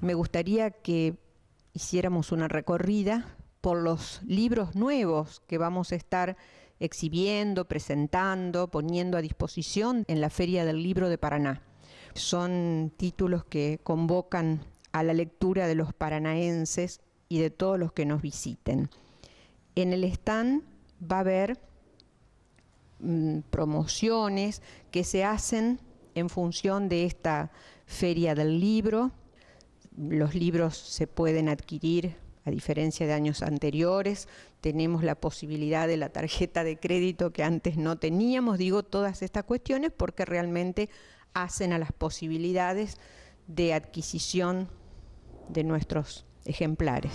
me gustaría que hiciéramos una recorrida por los libros nuevos que vamos a estar exhibiendo, presentando, poniendo a disposición en la Feria del Libro de Paraná. Son títulos que convocan a la lectura de los paranaenses y de todos los que nos visiten. En el stand va a haber mm, promociones que se hacen en función de esta feria del libro. Los libros se pueden adquirir a diferencia de años anteriores, tenemos la posibilidad de la tarjeta de crédito que antes no teníamos, digo todas estas cuestiones porque realmente hacen a las posibilidades de adquisición de nuestros ejemplares.